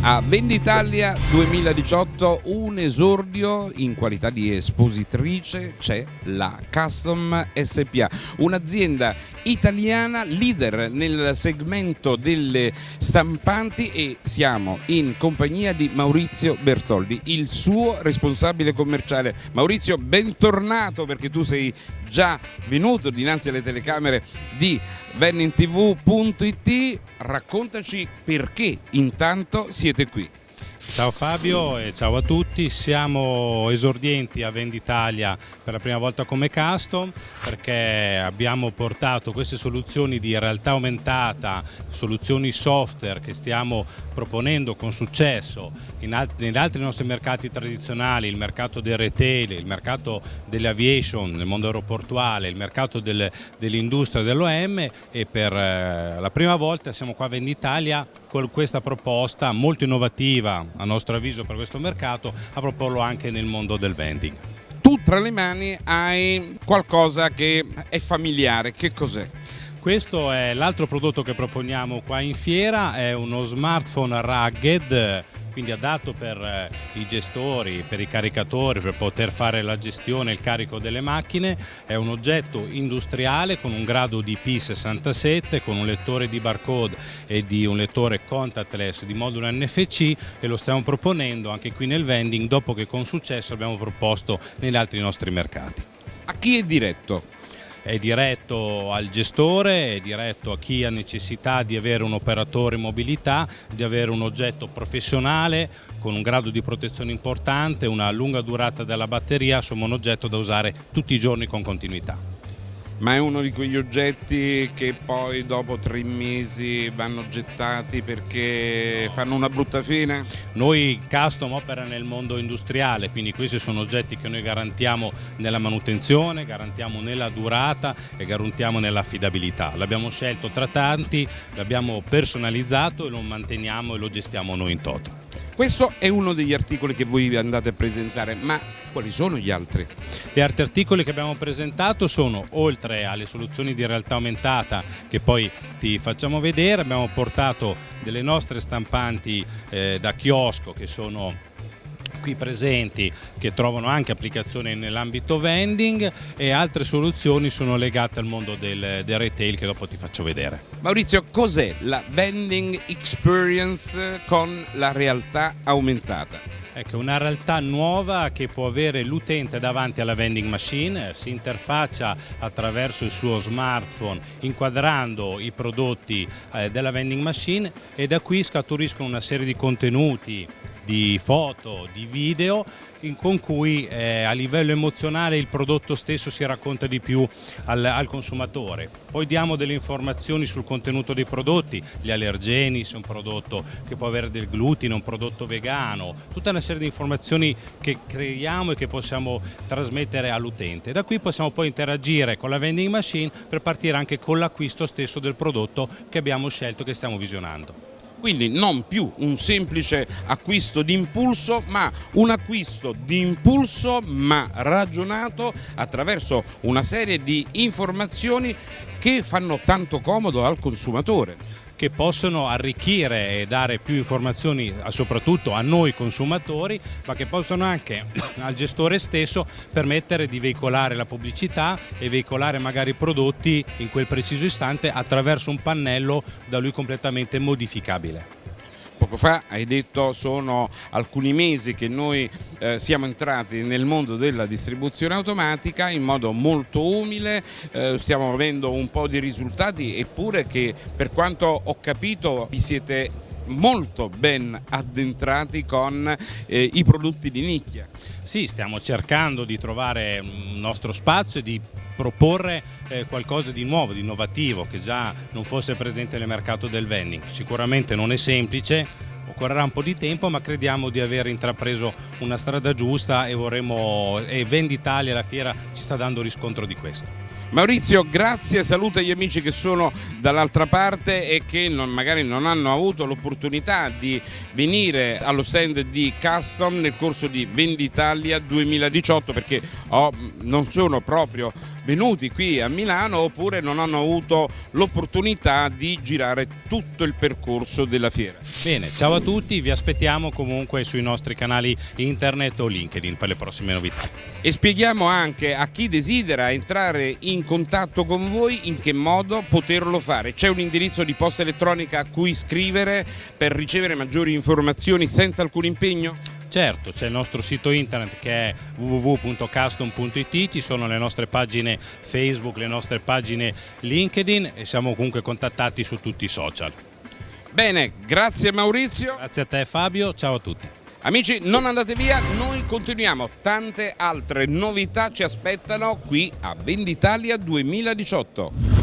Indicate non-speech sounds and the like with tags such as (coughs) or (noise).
A Venditalia 2018 un esordio in qualità di espositrice c'è la Custom SPA, un'azienda italiana leader nel segmento delle stampanti e siamo in compagnia di Maurizio Bertoldi, il suo responsabile commerciale. Maurizio, bentornato perché tu sei già venuto dinanzi alle telecamere di vennintv.it, raccontaci perché intanto siete qui. Ciao Fabio e ciao a tutti, siamo esordienti a Venditalia per la prima volta come custom perché abbiamo portato queste soluzioni di realtà aumentata, soluzioni software che stiamo proponendo con successo in altri, in altri nostri mercati tradizionali, il mercato del retail, il mercato dell'aviation nel mondo aeroportuale, il mercato del, dell'industria dell'OM e per eh, la prima volta siamo qua a Venditalia con questa proposta molto innovativa a nostro avviso per questo mercato a proporlo anche nel mondo del vending. Tu tra le mani hai qualcosa che è familiare, che cos'è? Questo è l'altro prodotto che proponiamo qua in fiera, è uno smartphone rugged quindi adatto per eh, i gestori, per i caricatori, per poter fare la gestione e il carico delle macchine. È un oggetto industriale con un grado di P67, con un lettore di barcode e di un lettore contactless di modulo NFC e lo stiamo proponendo anche qui nel vending dopo che con successo abbiamo proposto negli altri nostri mercati. A chi è diretto? È diretto al gestore, è diretto a chi ha necessità di avere un operatore in mobilità, di avere un oggetto professionale con un grado di protezione importante, una lunga durata della batteria, insomma un oggetto da usare tutti i giorni con continuità ma è uno di quegli oggetti che poi dopo tre mesi vanno gettati perché fanno una brutta fine? Noi custom opera nel mondo industriale, quindi questi sono oggetti che noi garantiamo nella manutenzione, garantiamo nella durata e garantiamo nell'affidabilità. L'abbiamo scelto tra tanti, l'abbiamo personalizzato e lo manteniamo e lo gestiamo noi in toto. Questo è uno degli articoli che voi andate a presentare, ma quali sono gli altri? Gli altri articoli che abbiamo presentato sono, oltre alle soluzioni di realtà aumentata che poi ti facciamo vedere, abbiamo portato delle nostre stampanti eh, da chiosco che sono qui presenti che trovano anche applicazione nell'ambito vending e altre soluzioni sono legate al mondo del, del retail che dopo ti faccio vedere. Maurizio, cos'è la vending experience con la realtà aumentata? Ecco, una realtà nuova che può avere l'utente davanti alla vending machine, si interfaccia attraverso il suo smartphone inquadrando i prodotti eh, della vending machine e da qui scaturiscono una serie di contenuti di foto, di video con cui eh, a livello emozionale il prodotto stesso si racconta di più al, al, consumatore. Poi diamo delle informazioni sul contenuto dei prodotti, gli allergeni, se è un prodotto che può avere del glutine, un prodotto vegano, tutta una serie di informazioni che creiamo e che possiamo trasmettere all'utente. Da qui possiamo poi interagire con la vending machine per partire anche con l'acquisto stesso del prodotto che abbiamo scelto, che stiamo visionando. Quindi non più un semplice acquisto di impulso, ma un acquisto di impulso ma ragionato attraverso una serie di informazioni che fanno tanto comodo al consumatore che possono arricchire e dare più informazioni soprattutto a noi consumatori, ma che possono anche (coughs) al gestore stesso permettere di veicolare la pubblicità e veicolare magari i prodotti in quel preciso istante attraverso un pannello da lui completamente modificabile. Poco fa hai detto sono alcuni mesi che noi eh, siamo entrati nel mondo della distribuzione automatica in modo molto umile, eh, stiamo avendo un po' di risultati eppure che per quanto ho capito vi siete molto ben addentrati con eh, i prodotti di nicchia. Sì, stiamo cercando di trovare un nostro spazio e di proporre eh, qualcosa di nuovo, di innovativo, che già non fosse presente nel mercato del vending. Sicuramente non è semplice, occorrerà un po' di tempo ma crediamo di aver intrapreso una strada giusta e vorremmo e Venditalia la fiera ci sta dando riscontro di questo. Maurizio, grazie, saluta gli amici che sono dall'altra parte e che non, magari non hanno avuto l'opportunità di venire allo stand di Custom nel corso di Venditalia 2018 perché oh, non sono proprio venuti qui a Milano oppure non hanno avuto l'opportunità di girare tutto il percorso della fiera. Bene, ciao a tutti, vi aspettiamo comunque sui nostri canali internet o LinkedIn per le prossime novità. E spieghiamo anche a chi desidera entrare in contatto con voi in che modo poterlo fare. C'è un indirizzo di posta elettronica a cui scrivere per ricevere maggiori informazioni senza alcun impegno? Certo, c'è il nostro sito internet che è www.custom.it, ci sono le nostre pagine Facebook, le nostre pagine LinkedIn e siamo comunque contattati su tutti i social. Bene, grazie Maurizio. Grazie a te Fabio, ciao a tutti. Amici, non andate via, noi continuiamo, tante altre novità ci aspettano qui a Venditalia 2018.